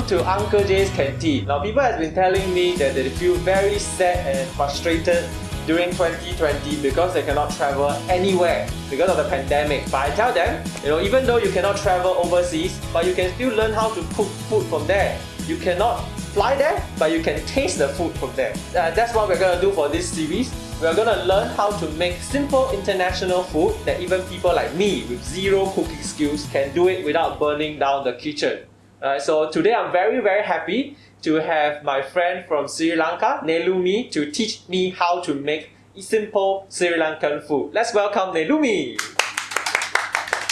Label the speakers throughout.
Speaker 1: to Uncle J's canteen. Now people have been telling me that they feel very sad and frustrated during 2020 because they cannot travel anywhere because of the pandemic. But I tell them, you know, even though you cannot travel overseas, but you can still learn how to cook food from there. You cannot fly there, but you can taste the food from there. Uh, that's what we're gonna do for this series. We're gonna learn how to make simple international food that even people like me with zero cooking skills can do it without burning down the kitchen. Uh, so today I'm very very happy to have my friend from Sri Lanka, Nelumi, to teach me how to make simple Sri Lankan food. Let's welcome Nelumi.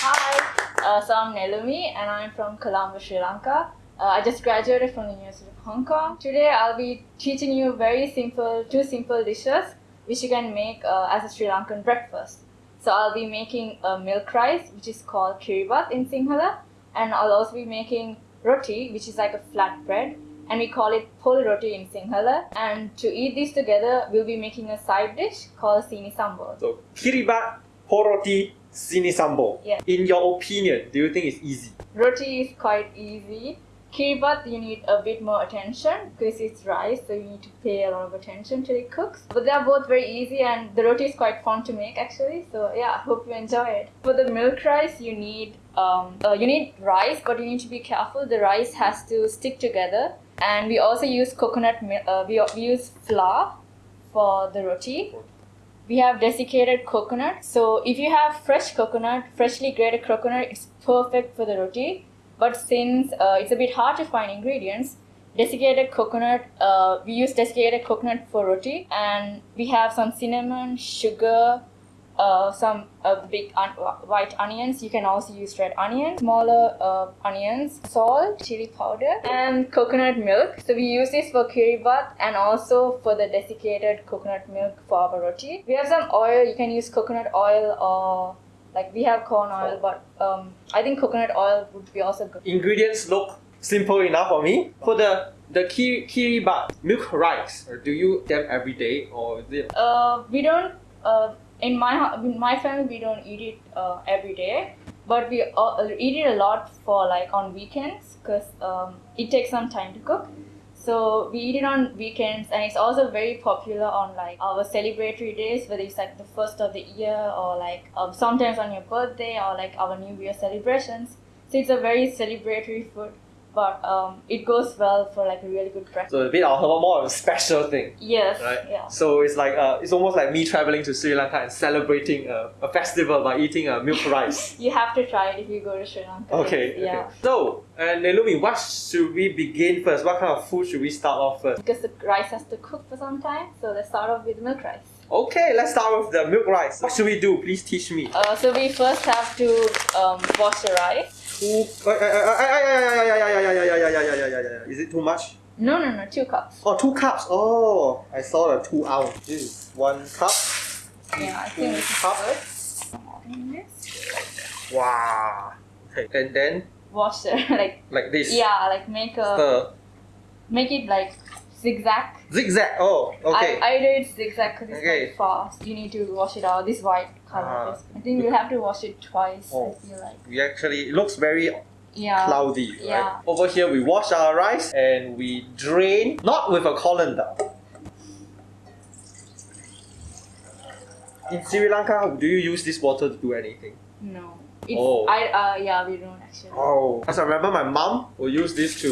Speaker 2: Hi, uh, so I'm Nelumi and I'm from Colombo, Sri Lanka. Uh, I just graduated from the University of Hong Kong. Today I'll be teaching you very simple, two simple dishes which you can make uh, as a Sri Lankan breakfast. So I'll be making a milk rice which is called kiribat in Sinhala and I'll also be making roti which is like a flat bread and we call it pol roti in Sinhala. And to eat these together, we'll be making a side dish called sini sambal.
Speaker 1: So kiribat, poroti, sini sambo.
Speaker 2: Yeah.
Speaker 1: In your opinion, do you think it's easy?
Speaker 2: Roti is quite easy. Kiribat, you need a bit more attention because it's rice, so you need to pay a lot of attention till it cooks. But they are both very easy, and the roti is quite fun to make actually. So yeah, I hope you enjoy it. For the milk rice, you need um, uh, you need rice, but you need to be careful. The rice has to stick together, and we also use coconut. milk. Uh, we, we use flour for the roti. We have desiccated coconut. So if you have fresh coconut, freshly grated coconut, it's perfect for the roti. But since uh, it's a bit hard to find ingredients, desiccated coconut, uh, we use desiccated coconut for roti, and we have some cinnamon, sugar, uh, some uh, big un- white onions. You can also use red onions, smaller uh, onions, salt, chili powder, and coconut milk. So we use this for curry kiribat and also for the desiccated coconut milk for our roti. We have some oil. You can use coconut oil or like we have corn oil, but um, I think coconut oil would be also good.
Speaker 1: Ingredients look simple enough for me. For the the kiribat milk rice, do you them every day or is it?
Speaker 2: Uh, we don't. Uh, in my in my family, we don't eat it uh, every day, but we uh, eat it a lot for like on weekends because um, it takes some time to cook. So we eat it on weekends, and it's also very popular on like our celebratory days, whether it's like the first of the year or like um, sometimes on your birthday or like our New Year celebrations. So it's a very celebratory food, but um, it goes well for like a really good breakfast.
Speaker 1: So a bit of more of a special thing.
Speaker 2: Yes,
Speaker 1: Right.
Speaker 2: yeah.
Speaker 1: So it's like uh, it's almost like me traveling to Sri Lanka and celebrating a, a festival by eating a milk rice.
Speaker 2: You have to try it if you go to Sri Lanka.
Speaker 1: Okay.
Speaker 2: Yeah.
Speaker 1: okay. So, and Nelumi, what should we begin first? What kind of food should we start off first?
Speaker 2: Because the rice has to cook for some time, so let's start off with milk rice.
Speaker 1: Okay, let's start with the milk rice. What should we do? Please teach me.
Speaker 2: Uh, so we first have to um, wash the rice.
Speaker 1: Is it too much?
Speaker 2: No, no, no, two cups.
Speaker 1: Oh, two cups. Oh, I saw the two ounce. This is one cup.
Speaker 2: Yeah, I think this is
Speaker 1: Cup. Wow. Okay, and then
Speaker 2: Wash the like
Speaker 1: like this.
Speaker 2: yeah, like make a make it like zigzag.
Speaker 1: zigzag. Oh, okay.
Speaker 2: I, I it zigzag because it's
Speaker 1: Okay.
Speaker 2: quite fast. You need to wash it out. This white color. Is- I think we'll have to wash it twice.
Speaker 1: Oh.
Speaker 2: I feel like.
Speaker 1: we actually it looks very
Speaker 2: Yeah.
Speaker 1: cloudy, right?
Speaker 2: yeah.
Speaker 1: Over here, we wash our rice and we drain, not with a colander. In Sri Lanka, do you use this water to do anything?
Speaker 2: No. It's,
Speaker 1: Oh.
Speaker 2: I uh yeah we don't actually.
Speaker 1: Oh. Because I remember my mom will use this to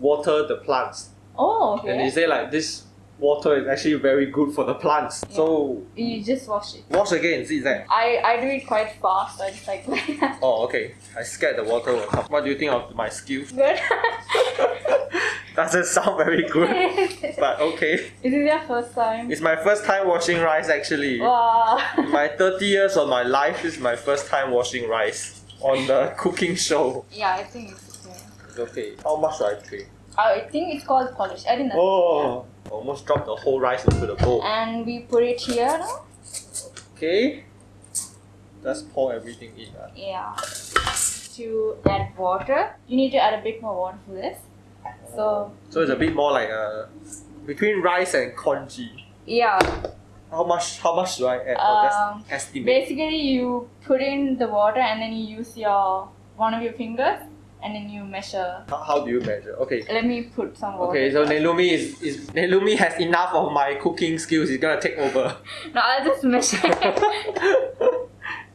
Speaker 1: water the plants.
Speaker 2: Oh okay.
Speaker 1: And they say like this water is actually very good for the plants. So
Speaker 2: You just wash it.
Speaker 1: wash again, zigzag.
Speaker 2: I, I do it quite fast. I just like
Speaker 1: Oh, okay. I scared the water will come. What do you think of my skills?
Speaker 2: good.
Speaker 1: Doesn't sound very good, but okay.
Speaker 2: Is it your first time?
Speaker 1: It's my first time washing rice actually.
Speaker 2: Wow.
Speaker 1: my 30 years of my life is my first time washing rice on the cooking show.
Speaker 2: yeah, I think it's okay.
Speaker 1: Okay, how much should I pay?
Speaker 2: I think it's called polish. I didn't know.
Speaker 1: Oh, almost dropped the whole rice into the bowl.
Speaker 2: And we put it here now.
Speaker 1: Okay, just pour everything in. ah.
Speaker 2: Yeah. To add water, you need to add a bit more water for this. So
Speaker 1: So it's a bit more like a between rice and congee.
Speaker 2: yeah,
Speaker 1: How much? How much do I add? or
Speaker 2: Um,
Speaker 1: just estimate.
Speaker 2: basically you put in the water and then you use your one of your fingers and then you measure.
Speaker 1: How, how do you measure? Okay.
Speaker 2: Let me put some water.
Speaker 1: Okay, so. Nelumi is, is Nelumi has enough of my cooking skills. He's gonna take over.
Speaker 2: No, I'll just measure.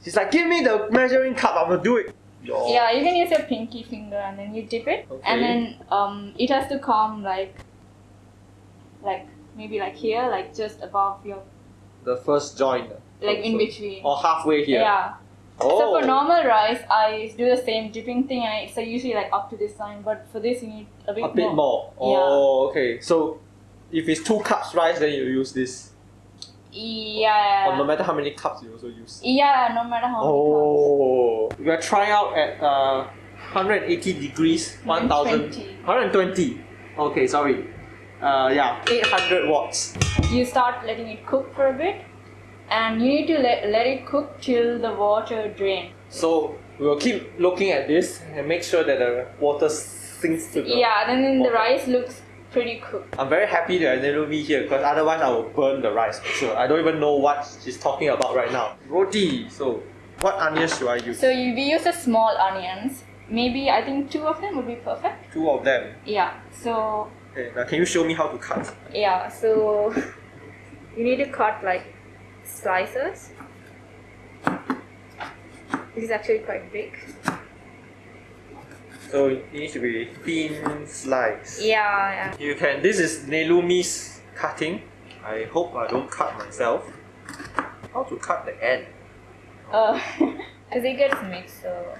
Speaker 1: She's like, give me the measuring cup. I'm gonna do it.
Speaker 2: Yeah, you can use your pinky finger and then you dip it,
Speaker 1: Okay.
Speaker 2: and then um, it has to come like, like maybe like here, like just above your,
Speaker 1: The first joint.
Speaker 2: like in between.
Speaker 1: Or halfway here.
Speaker 2: Yeah.
Speaker 1: Oh.
Speaker 2: So for normal rice, I do the same dipping thing, and it's uh, usually like up to this line. But for this, you need a bit
Speaker 1: a bit more.
Speaker 2: Yeah.
Speaker 1: Oh, okay. So if it's two cups rice, then you use this.
Speaker 2: Yeah.
Speaker 1: Or no matter how many cups, you also use.
Speaker 2: Yeah, no matter how
Speaker 1: Oh, we are trying out at uh, 180 degrees, 1000,
Speaker 2: 120.
Speaker 1: 120. Okay, sorry. Uh, yeah, 800 watts.
Speaker 2: You start letting it cook for a bit, and you need to let, let it cook till the water drains.
Speaker 1: So we will keep looking at this and make sure that the water sinks to the.
Speaker 2: Yeah, then, then the rice looks pretty cooked.
Speaker 1: I'm very happy that Nelumi here because otherwise I will burn the rice for sure. I don't even know what she's talking about right now. Roti. So, what onions should I use?
Speaker 2: So you, we use the small onions. Maybe I think two of them would be perfect.
Speaker 1: Two of them.
Speaker 2: Yeah. So
Speaker 1: Okay, now can you show me how to cut?
Speaker 2: yeah. So you need to cut like slices. This is actually quite big.
Speaker 1: So it needs to be thin slice.
Speaker 2: Yeah, yeah.
Speaker 1: You can. This is Nelumi's cutting. I hope I don't cut myself. How to cut the end?
Speaker 2: yeah. Uh, because it gets mixed. So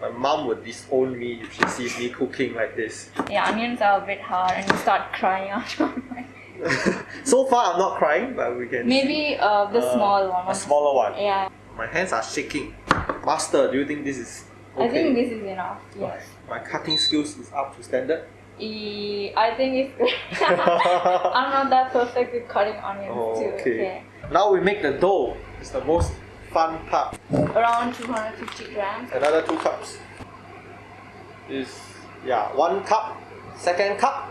Speaker 1: My mom would disown me if she sees me cooking like this.
Speaker 2: yeah, onions are a bit hard, and you start crying out.
Speaker 1: so far, I'm not crying, but we can.
Speaker 2: Maybe uh, the
Speaker 1: Uh,
Speaker 2: small one.
Speaker 1: A smaller one.
Speaker 2: Yeah,
Speaker 1: My hands are shaking. Master, do you think this is okay?
Speaker 2: I think this is enough. Yes.
Speaker 1: My cutting skills is up to standard.
Speaker 2: E- I think it's good. I'm not that perfect with cutting onions
Speaker 1: Oh,
Speaker 2: too.
Speaker 1: okay. Now we make the dough. It's the most fun part.
Speaker 2: Around 250 grams.
Speaker 1: Another two cups. Is yeah, one cup, second cup.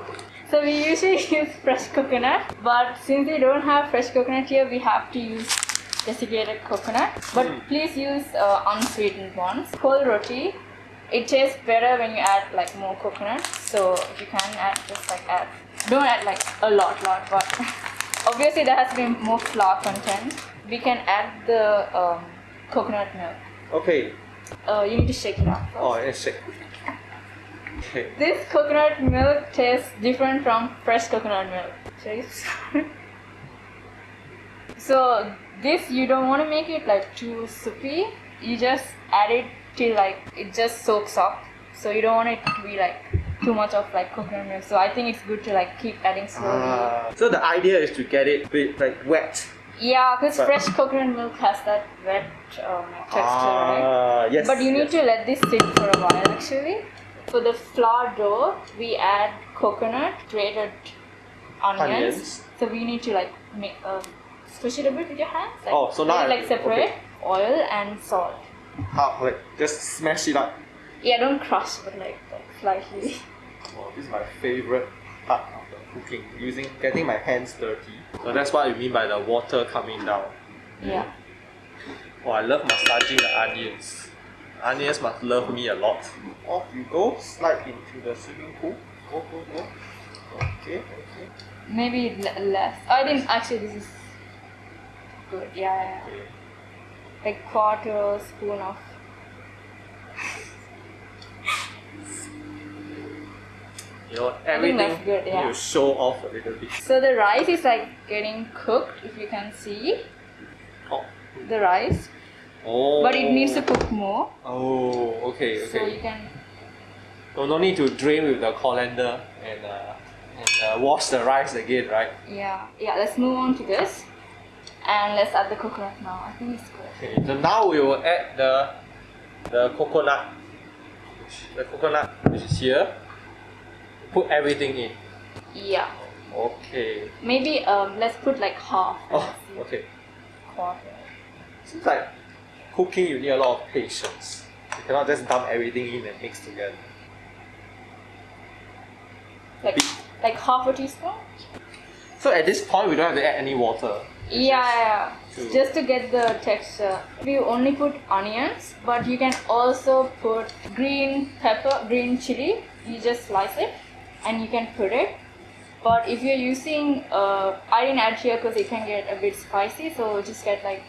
Speaker 2: So we usually use fresh coconut, but since we don't have fresh coconut here, we have to use desiccated coconut. But
Speaker 1: Mm.
Speaker 2: please use uh, unsweetened ones. Whole roti, it tastes better when you add like more coconut. So if you can add, just like add. Don't add like a lot, lot, but obviously there has to be more flour content. We can add the um, coconut milk.
Speaker 1: Okay.
Speaker 2: Uh, you need to shake it up. first.
Speaker 1: Oh, it's shake.
Speaker 2: This coconut milk tastes different from fresh coconut milk. So this you don't want to make it like too soupy. You just add it till like it just soaks up. So you don't want it to be like too much of like coconut milk. So I think it's good to like keep adding slowly.
Speaker 1: Ah. so the idea is to get it bit like wet.
Speaker 2: yeah, because fresh coconut milk has that wet um, texture, right?
Speaker 1: Ah, yes.
Speaker 2: But you need
Speaker 1: yes.
Speaker 2: to let this sit for a while actually. For the flour dough, we add coconut, grated onions.
Speaker 1: Onions.
Speaker 2: So we need to like make uh, squish it a bit with your hands. Like,
Speaker 1: Oh, so now
Speaker 2: it,
Speaker 1: I-
Speaker 2: like separate
Speaker 1: okay.
Speaker 2: oil and salt.
Speaker 1: How like just smash it up.
Speaker 2: Yeah, don't crush, but like, like slightly.
Speaker 1: Oh, this is my favorite part of the cooking. Using getting my hands dirty. So that's what you mean by the water coming down.
Speaker 2: yeah.
Speaker 1: Oh, I love massaging the onions. Onions must love me a lot. Off you go, slide into the swimming pool. Go, go, go. Okay, okay.
Speaker 2: Maybe le- less. I think actually this is good. Yeah, yeah, yeah.
Speaker 1: okay.
Speaker 2: Like quarter spoon of.
Speaker 1: You know,
Speaker 2: think
Speaker 1: everything
Speaker 2: good, yeah.
Speaker 1: you show off a little bit.
Speaker 2: So the rice is like getting cooked, if you can see
Speaker 1: Oh.
Speaker 2: the rice,
Speaker 1: oh.
Speaker 2: but it needs to cook more.
Speaker 1: Oh, okay, okay.
Speaker 2: So you can
Speaker 1: So no need to drain with the colander and uh, and uh, wash the rice again, right?
Speaker 2: Yeah, yeah. Let's move on to this, and let's add the coconut now. I think it's good.
Speaker 1: Okay, so now we will add the the coconut, the coconut which is here. Put everything in.
Speaker 2: Yeah,
Speaker 1: Okay.
Speaker 2: maybe um, let's put like half.
Speaker 1: Oh, okay.
Speaker 2: Quarter.
Speaker 1: Seems like cooking you need a lot of patience. You cannot just dump everything in and mix together.
Speaker 2: Like like half a teaspoon.
Speaker 1: So at this point we don't have to add any water.
Speaker 2: Yeah, yeah,
Speaker 1: True.
Speaker 2: yeah. Just to get the texture. You only put onions, but you can also put green pepper, green chili. You just slice it, and you can put it. But if you're using, uh, I didn't add here because it can get a bit spicy, so just get like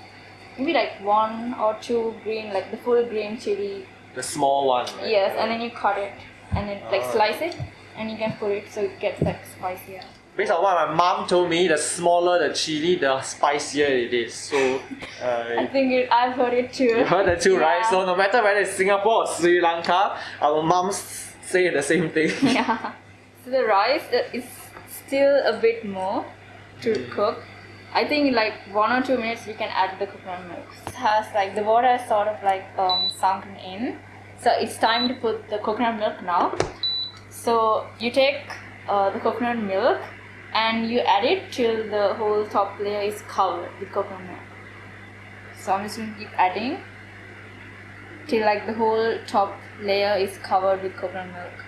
Speaker 2: maybe like one or two green, like the full green chili.
Speaker 1: The small one. Right?
Speaker 2: Yes, and then you cut it, and then like
Speaker 1: Ah.
Speaker 2: slice it, and you can put it so it gets like spicier.
Speaker 1: Based on what my mom told me, the smaller the chili, the spicier it is. So,
Speaker 2: I
Speaker 1: uh,
Speaker 2: think it, I've heard it too.
Speaker 1: you heard the two, right? So no matter whether it's Singapore or Sri Lanka, our moms say the same thing.
Speaker 2: yeah. So the rice uh, is still a bit more to cook. I think like one or two minutes we can add the coconut milk. It has like the water is sort of like um, sunken in. So it's time to put the coconut milk now. So you take uh, the coconut milk and you add it till the whole top layer is covered with coconut milk. So I'm just gonna keep adding till like the whole top layer is covered with coconut milk.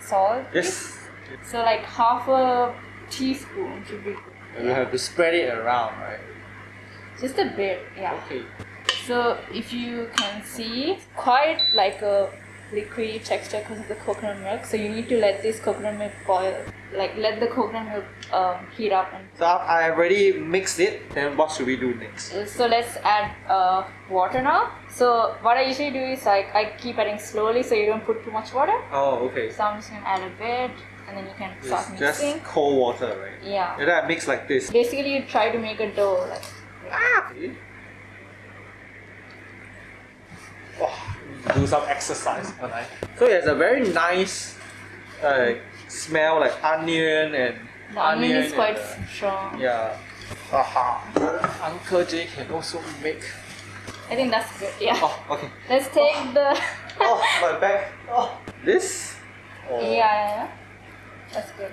Speaker 2: Salt.
Speaker 1: yes.
Speaker 2: So like half a teaspoon should be
Speaker 1: And you have to spread it around, right?
Speaker 2: just a bit, yeah.
Speaker 1: Okay.
Speaker 2: So if you can see, it's quite like a liquidy texture because of the coconut milk. So you need to let this coconut milk boil, like let the coconut milk um, heat up. And
Speaker 1: So I already mixed it. Then what should we do next?
Speaker 2: so let's add uh, water now. So what I usually do is like I keep adding slowly so you don't put too much water.
Speaker 1: Oh, okay.
Speaker 2: So I'm just gonna add a bit, and then you can start mixing.
Speaker 1: just cold water, right?
Speaker 2: Yeah.
Speaker 1: And then I mix like this.
Speaker 2: Basically, you try to make a dough like.
Speaker 1: Okay. Oh, do some exercise, can I? So it has a very nice uh, smell like onion and
Speaker 2: The onion is
Speaker 1: and,
Speaker 2: quite
Speaker 1: uh,
Speaker 2: strong.
Speaker 1: yeah. Aha. Uncle J can also make.
Speaker 2: I think that's good. Yeah.
Speaker 1: Oh, okay.
Speaker 2: Let's take the.
Speaker 1: Oh, my back. Oh, this. Oh.
Speaker 2: yeah, yeah, yeah. That's good.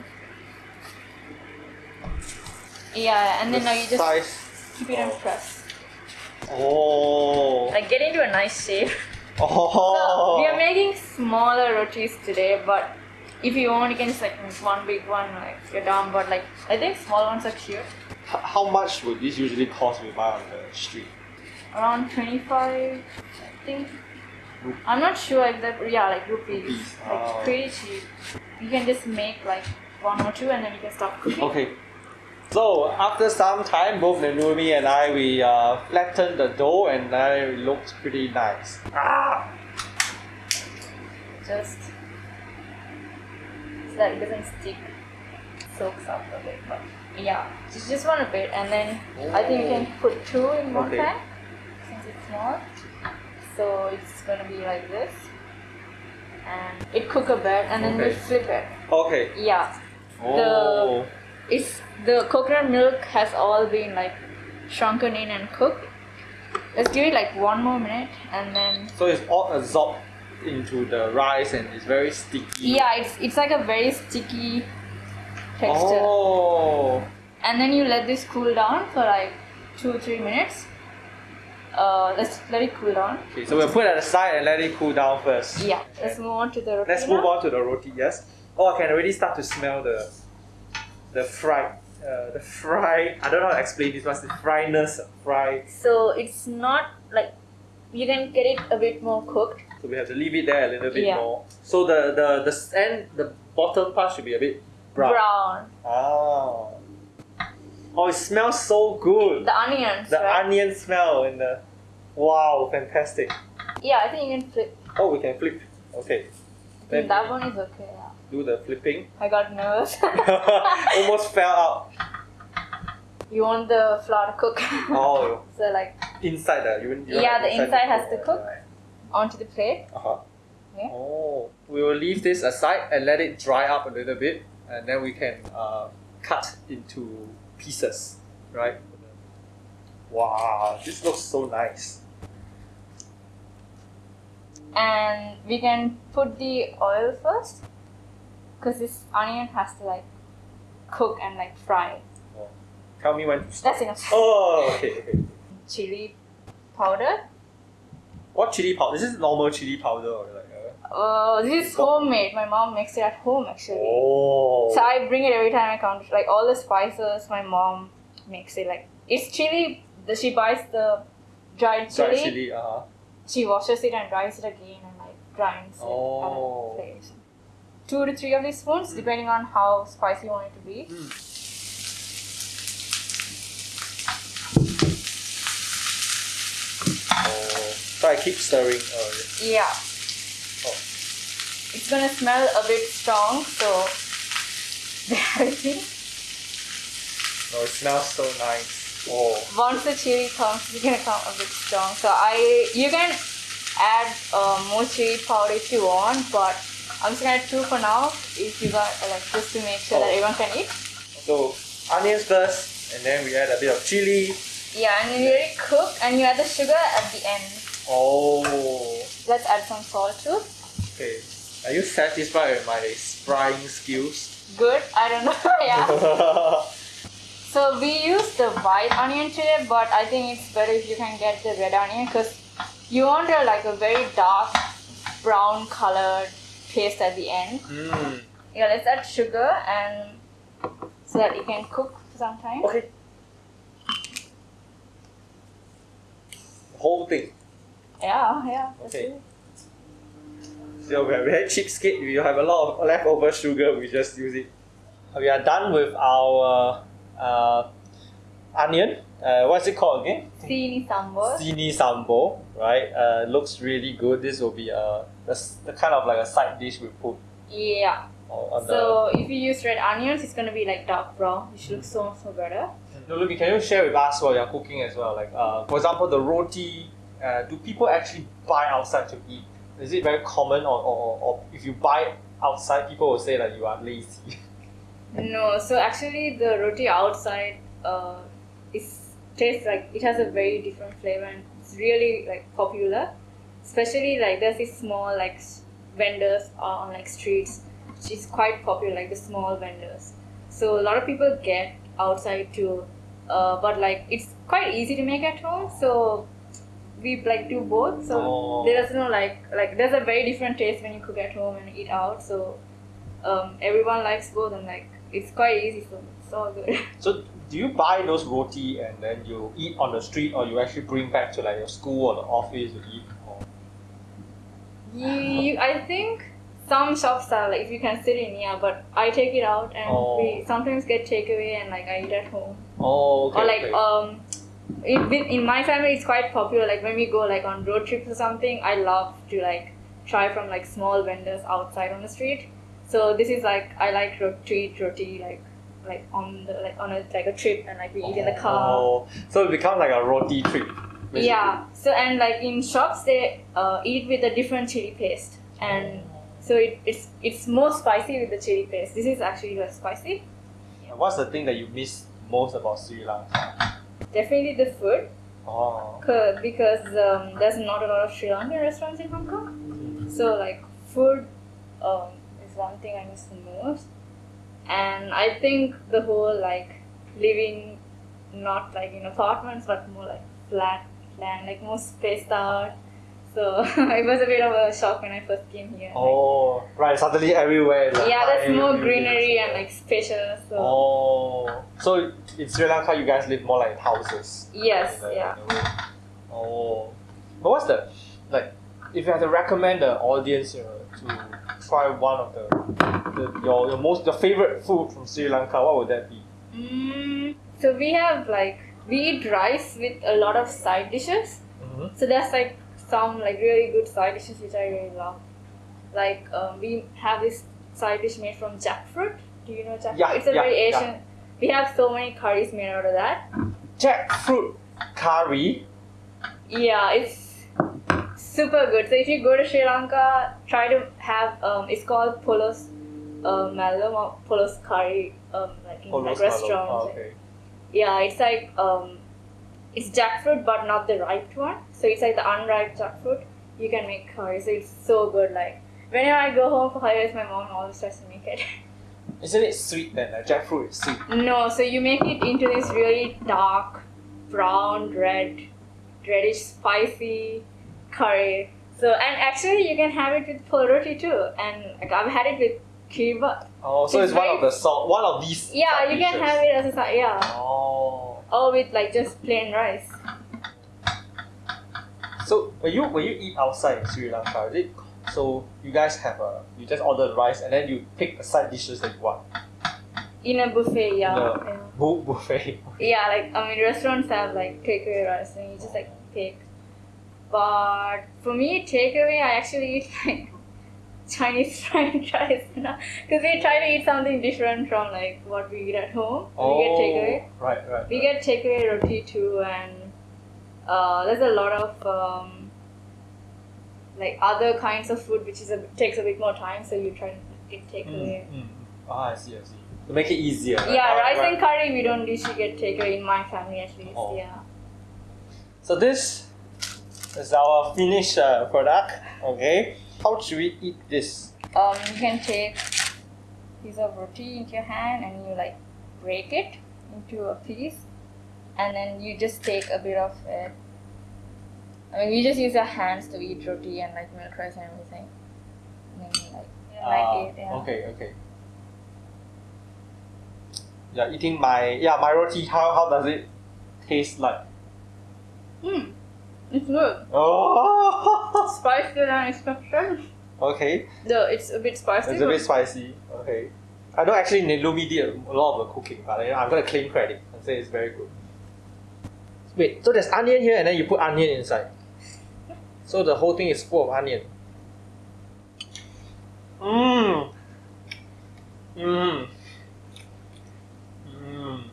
Speaker 2: Yeah, yeah, and then now you just
Speaker 1: size.
Speaker 2: keep it and
Speaker 1: Oh.
Speaker 2: press.
Speaker 1: Oh.
Speaker 2: Like get into a nice shape.
Speaker 1: Oh.
Speaker 2: So we are making smaller rotis today, but if you want, you can just like make one big one, like you're down. But like I think small ones are cute.
Speaker 1: H- How much would this usually cost we buy on the street?
Speaker 2: Around 25, I think. I'm not sure if that, yeah, like rupees.
Speaker 1: Rupees,
Speaker 2: Like
Speaker 1: oh.
Speaker 2: pretty cheap. You can just make like one or two and then you can stop cooking.
Speaker 1: Okay. So after some time, both Nelumi and I we uh, flattened the dough and now it looks pretty nice. Ah!
Speaker 2: Just so that it doesn't stick, soaks up a bit. But yeah, just, just one a bit and then I think you can put two in one
Speaker 1: Okay.
Speaker 2: pan since it's small. So it's gonna be like this. And it cook a bit and then we flip it.
Speaker 1: Okay.
Speaker 2: Yeah.
Speaker 1: Oh.
Speaker 2: It's the coconut milk has all been like shrunken in and cooked. Let's give it like one more minute and then
Speaker 1: So it's all absorbed into the rice and it's very sticky.
Speaker 2: yeah, it's it's like a very sticky texture.
Speaker 1: Oh.
Speaker 2: And then you let this cool down for like two or three minutes. Uh, let's let it cool down.
Speaker 1: Okay, so we'll put it aside and let it cool down first.
Speaker 2: Yeah. Let's move on to the roti.
Speaker 1: Let's
Speaker 2: now.
Speaker 1: move on to the roti. Yes. Oh, I can already start to smell the the fried, uh, the fried. I don't know how to explain this, but the fryness, fried.
Speaker 2: So it's not like you can get it a bit more cooked.
Speaker 1: So we have to leave it there a little bit
Speaker 2: Yeah.
Speaker 1: more. So the the the end, the bottom part should be a bit brown.
Speaker 2: Brown.
Speaker 1: Oh. Oh, it smells so good.
Speaker 2: The onions.
Speaker 1: The
Speaker 2: right?
Speaker 1: onion smell and the wow, fantastic.
Speaker 2: Yeah, I think you can flip.
Speaker 1: Oh, we can flip. Okay.
Speaker 2: That one is okay. Yeah.
Speaker 1: do the flipping.
Speaker 2: I got nervous.
Speaker 1: Almost fell out.
Speaker 2: you want the flour to cook.
Speaker 1: Oh,
Speaker 2: so like
Speaker 1: inside the you, you
Speaker 2: Yeah, the inside has to cook.
Speaker 1: Right.
Speaker 2: onto the plate.
Speaker 1: Uh-huh.
Speaker 2: Okay.
Speaker 1: Oh, we will leave this aside and let it dry up a little bit, and then we can uh, cut into pieces, right? Wow, this looks so nice.
Speaker 2: And we can put the oil first. Because this onion has to like cook and like fry.
Speaker 1: Oh. Tell me when.
Speaker 2: That's enough.
Speaker 1: Oh, okay, okay.
Speaker 2: Chili powder.
Speaker 1: What chili powder? This is normal chili powder or like? Uh...
Speaker 2: Uh, this is homemade. My mom makes it at home actually.
Speaker 1: Oh.
Speaker 2: So I bring it every time I come. Like all the spices, my mom makes it like it's chili. The, she buys the dried chili.
Speaker 1: Dried chili, uh huh.
Speaker 2: She washes it and dries it again and like grinds
Speaker 1: Oh.
Speaker 2: it at a place. Two to three of these spoons, depending on how spicy you want it to be.
Speaker 1: Oh. So I keep stirring. Uh,
Speaker 2: Yeah.
Speaker 1: Oh.
Speaker 2: It's gonna smell a bit strong, so bear with me.
Speaker 1: oh, it smells so nice. Oh.
Speaker 2: Once the chili comes, it's gonna come a bit strong. So I, you can add uh, more chili powder if you want, but I'm just gonna add two for now. If you got like just to make sure that
Speaker 1: Oh.
Speaker 2: everyone can eat.
Speaker 1: So onions first, and then we add a bit of chili.
Speaker 2: Yeah, and then you it cook, and you add the sugar at the end.
Speaker 1: Oh.
Speaker 2: Let's add some salt too.
Speaker 1: Okay. Are you satisfied with my frying skills?
Speaker 2: Good. I don't know. yeah. So we use the white onion today, but I think it's better if you can get the red onion because you want a, like a very dark brown colored paste at the end.
Speaker 1: mm.
Speaker 2: Yeah, let's add sugar and so that it can cook for some time.
Speaker 1: Okay. Whole thing.
Speaker 2: Yeah, yeah.
Speaker 1: Okay. So we're very cheapskate. We have a lot of leftover sugar. We just use it. We are done with our uh, onion. Uh, what's it called again?
Speaker 2: Sini sambar.
Speaker 1: Sini sambo, right? Uh, looks really good. This will be a the, the kind of like a side dish we put
Speaker 2: Yeah. So if you use red onions, it's gonna be like dark brown, which looks so much more better.
Speaker 1: Nelumi, can you share with us while you're cooking as well? Like, uh, for example, the roti. Uh, do people actually buy outside to eat? Is it very common, or, or, or if you buy outside, people will say that you are lazy?
Speaker 2: No, so actually the roti outside uh, is tastes like it has a very different flavor and it's really like popular. Especially like there's these small like vendors on like streets, which is quite popular, like the small vendors. So a lot of people get outside too, uh, but like it's quite easy to make at home. So we like do both. So
Speaker 1: Oh.
Speaker 2: there's no like like there's a very different taste when you cook at home and eat out. So um, everyone likes both and like it's quite easy so it's all good.
Speaker 1: So, do you buy those roti and then you eat on the street, or you actually bring back to like your school or the office to eat?
Speaker 2: You, you, I think some shops are like if you can sit in yeah, but I take it out and
Speaker 1: Oh.
Speaker 2: we sometimes get takeaway and like I eat at home.
Speaker 1: Oh, okay.
Speaker 2: or like
Speaker 1: okay.
Speaker 2: um in, in my family it's quite popular like when we go like on road trips or something i love to like try from like small vendors outside on the street so this is like i like ro- to eat roti like like on the like on a like a trip and like we eat in the car
Speaker 1: Oh, so it becomes like a roti trip. Basically.
Speaker 2: yeah so and like in shops they uh, eat with a different chili paste and so it, it's it's more spicy with the chili paste this is actually less spicy
Speaker 1: What's the thing that you miss most about Sri Lanka?
Speaker 2: definitely the food
Speaker 1: Oh.
Speaker 2: 'cause- because um, there's not a lot of Sri Lankan restaurants in Hong Kong. So like food um, is one thing I miss the most, and I think the whole like living not like in apartments but more like flat land, like more spaced out. So it was a bit of a shock when I first came here.
Speaker 1: Oh, right. Suddenly everywhere. like,
Speaker 2: yeah, there's more greenery and like spacious. So
Speaker 1: Oh, so in Sri Lanka, you guys live more like houses.
Speaker 2: yes,
Speaker 1: a-
Speaker 2: yeah.
Speaker 1: in a way. Oh, but what's the like? If you had to recommend the audience uh, to try one of the, the your your most your favorite food from Sri Lanka, what would that be?
Speaker 2: Mm, so we have like we eat rice with a lot of side dishes.
Speaker 1: Mm-hmm.
Speaker 2: So there's like some like really good side dishes which I really love. Like um, we have this side dish made from jackfruit. Do you know jackfruit?
Speaker 1: Yeah,
Speaker 2: it's a
Speaker 1: yeah,
Speaker 2: very
Speaker 1: yeah.
Speaker 2: Asian. We have so many curries made out of that.
Speaker 1: Jackfruit curry.
Speaker 2: Yeah, it's super good. So if you go to Sri Lanka, try to have um, it's called Polos uh, Malum or Polos curry um, like in
Speaker 1: Oh,
Speaker 2: like
Speaker 1: those kind of-
Speaker 2: restaurants.
Speaker 1: oh, okay.
Speaker 2: Yeah, it's like um, it's jackfruit, but not the ripe one. So it's like the unripe jackfruit. You can make curry, so it's so good. Like whenever I go home for holidays, my mom always tries to make it.
Speaker 1: Isn't it sweet then? Like jackfruit is sweet.
Speaker 2: no, so you make it into this really dark, brown, red, reddish, spicy curry. So and actually you can have it with pol roti too. And like I've had it with kiribat.
Speaker 1: Oh, so
Speaker 2: It's
Speaker 1: it's one of the salt, one of these.
Speaker 2: Yeah, you can
Speaker 1: dishes.
Speaker 2: have it as a side. Yeah.
Speaker 1: Oh,
Speaker 2: or with like just plain rice.
Speaker 1: So when you when you eat outside in Sri Lanka, is it so you guys have a you just order the rice and then you pick the side dishes that you want.
Speaker 2: In a buffet, yeah.
Speaker 1: No.
Speaker 2: yeah.
Speaker 1: Bu- buffet.
Speaker 2: Yeah, like I mean, restaurants have like takeaway rice, and you just like pick. But for me, takeaway, I actually eat like Chinese rice, because we try to eat something different from like what we eat at home. we get takeaway.
Speaker 1: Oh, Right, right.
Speaker 2: We get takeaway roti too, and uh, there's a lot of um, like other kinds of food which is a, takes a bit more time, so you try to get takeaway.
Speaker 1: Mm, mm. Ah, I see, I see. To make it easier. right?
Speaker 2: Yeah,
Speaker 1: Ah,
Speaker 2: rice
Speaker 1: right.
Speaker 2: and curry we don't usually get takeaway in my family at least.
Speaker 1: Oh.
Speaker 2: Yeah.
Speaker 1: So this is our finished uh, product. Okay. How should we eat this?
Speaker 2: Um, you can take piece of roti into your hand and you like break it into a piece, and then you just take a bit of it. I mean, we just use our hands to eat roti and like milk rice and everything. And then you like, you
Speaker 1: Ah,
Speaker 2: like it, yeah.
Speaker 1: Okay, okay. Yeah, eating my yeah my roti. How how does it taste like?
Speaker 2: Hmm, it's good.
Speaker 1: Oh.
Speaker 2: Spicier than expected.
Speaker 1: okay.
Speaker 2: No, it's a bit spicy.
Speaker 1: It's a bit spicy. Okay. I know actually Nelumi did a lot of the cooking, but you know, I'm gonna claim credit and say it's very good. Wait, so there's onion here and then you put onion inside. So the whole thing is full of onion. Mmm. Mmm. Mmm.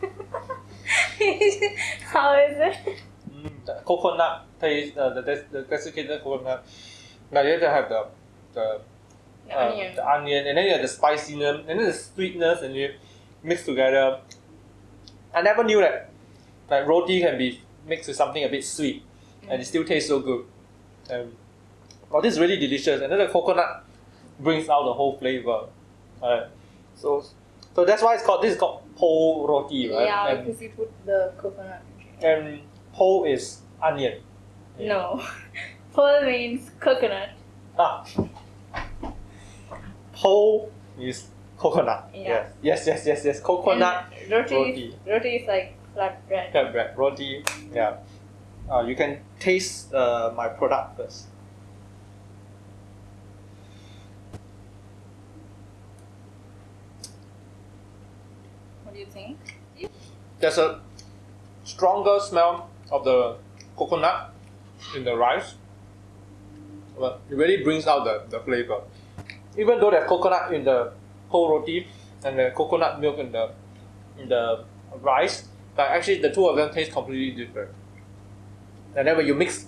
Speaker 2: How is it?
Speaker 1: Mm, the coconut taste, uh, the, the, the desiccated coconut. Now you have to have the, the
Speaker 2: The
Speaker 1: uh,
Speaker 2: onion.
Speaker 1: the onion, and then you have the spiciness, and then the sweetness, and you mix together. I never knew that like roti can be mixed with something a bit sweet, and it still tastes so good. Um, oh, this is really delicious, and then the coconut brings out the whole flavor. Alright, so so that's why it's called this is called po roti, right?
Speaker 2: Yeah,
Speaker 1: and,
Speaker 2: because you put the coconut.
Speaker 1: and po is onion.
Speaker 2: No. Pol means coconut.
Speaker 1: Ah. Po is coconut.
Speaker 2: Yeah.
Speaker 1: Yes, yes, yes, yes. Coconut
Speaker 2: And roti,
Speaker 1: roti.
Speaker 2: roti is like flat bread.
Speaker 1: flat bread, roti. Yeah. Uh, you can taste uh, my product first.
Speaker 2: What do you think?
Speaker 1: There's a stronger smell of the coconut in the rice. But it really brings out the, the flavor. Even though there's coconut in the whole roti and the coconut milk in the in the rice, but actually the two of them taste completely different. And then when you mix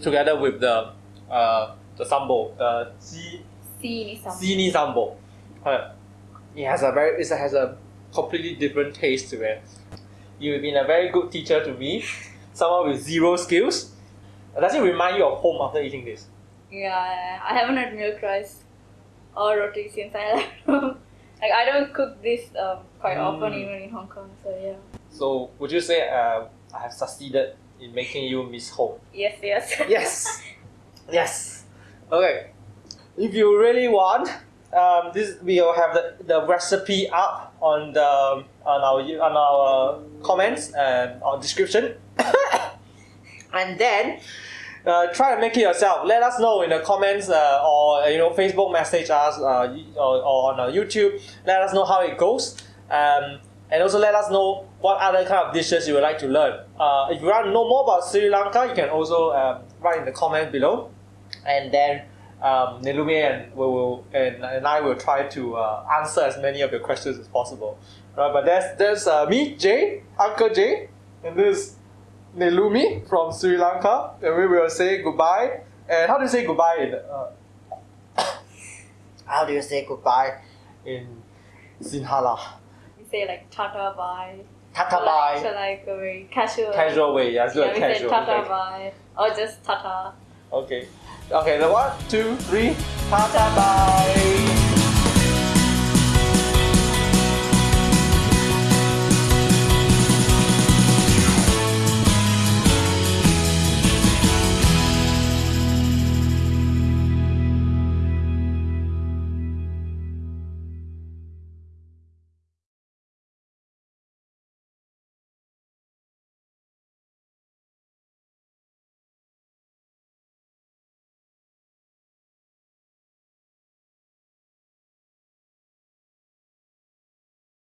Speaker 1: together with the uh, the sambo, the ji
Speaker 2: Seed is
Speaker 1: Zini sambo. Uh, it has a very it has a completely different taste to it. You've been a very good teacher to me, someone with zero skills. Does it remind you of home after eating this?
Speaker 2: Yeah, I haven't had milk rice or roti since I left home. Like I don't cook this um, quite often
Speaker 1: Mm.
Speaker 2: even in Hong Kong. So yeah.
Speaker 1: So would you say uh, I have succeeded in making you miss home?
Speaker 2: Yes, yes.
Speaker 1: Yes. yes. Okay. If you really want, um, this we will have the, the recipe up on the on our on our comments and our description. And then uh, try to make it yourself. Let us know in the comments uh, or uh, you know Facebook message us uh, or, or on our YouTube. Let us know how it goes. Um, and also let us know what other kind of dishes you would like to learn. Uh, if you want to know more about Sri Lanka, you can also um, write in the comment below, and then um, Nelumi and we will and, and I will try to uh, answer as many of your questions as possible. Right, but there's uh, me, Jay, Uncle Jay, and this Nelumi from Sri Lanka, and we will say goodbye. And how do you say goodbye in uh, how do you say goodbye in Sinhala?
Speaker 2: we say like tata bye.
Speaker 1: Tata
Speaker 2: Or
Speaker 1: bye.
Speaker 2: Like, so like a very casual.
Speaker 1: Casual way, yeah,
Speaker 2: Yeah,
Speaker 1: good
Speaker 2: we
Speaker 1: casual.
Speaker 2: say tata
Speaker 1: okay.
Speaker 2: bye or just tata.
Speaker 1: okay. Okay, the one, two, three, tata bye.